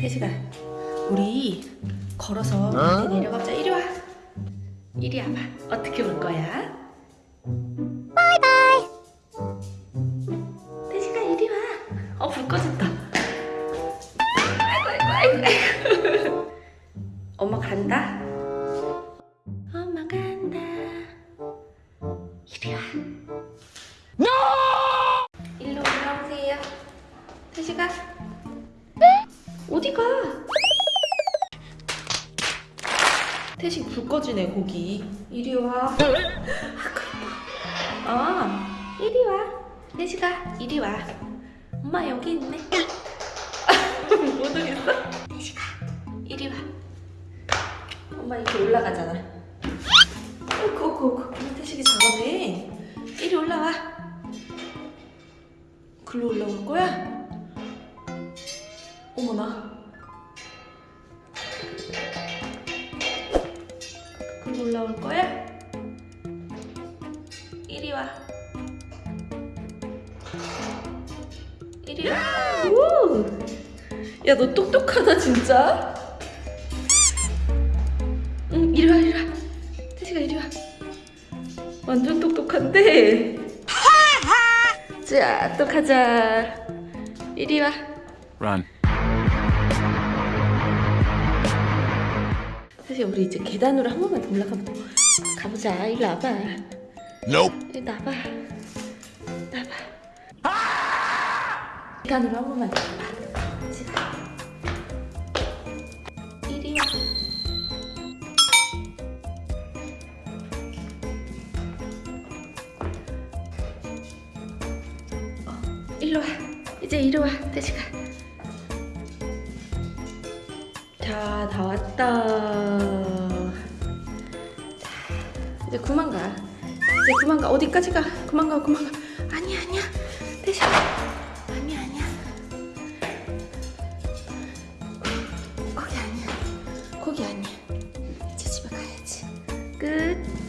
태식아 우리 걸어서 밑에 내려가자. 이리 와. 이리 와봐. 어떻게 올 거야? 바이바이. 태식아 이리 와어불 꺼졌다. 아이고 아이고 아이고 엄마 간다. 엄마 간다. 이리 와. 일로 올라오세요. 태식아 어디 가? 태식 불 꺼지네 거기. 이리 와. 아, 아 이리 와. 태식아 이리 와. 엄마 여기 있네. 못 오겠어? 태식아 이리 와. 엄마 이렇게 올라가잖아. 어구 어구 어구 태식이 잘하네 이리 올라와. 글로 올라올 거야? 어머나 올라올 거야? 이리 와. 이리 와. 우! 야 너 똑똑하다 진짜? 응 이리 와 이리 와. 태식아 이리 와. 완전 똑똑한데? 자 또 가자. 이리 와. Run. 사실 우리 이제 계단으로 한 번만 더 올라가 보자. 가보자. 일로 와봐. Nope. 일로 와봐. 와봐. 계단으로 한 번만 더 와봐. 지금. 이리 와. 어, 일로 와. 이제 이리 와. 대시가. 자, 다 왔다. 자, 이제 그만 가. 이제 그만 가. 어디까지 가? 그만 가, 그만 가. 아니야, 아니야. 대신. 아니야, 아니야. 거기 아니야. 거기 아니야. 이제 집에 가야지. 끝.